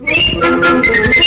Thank you.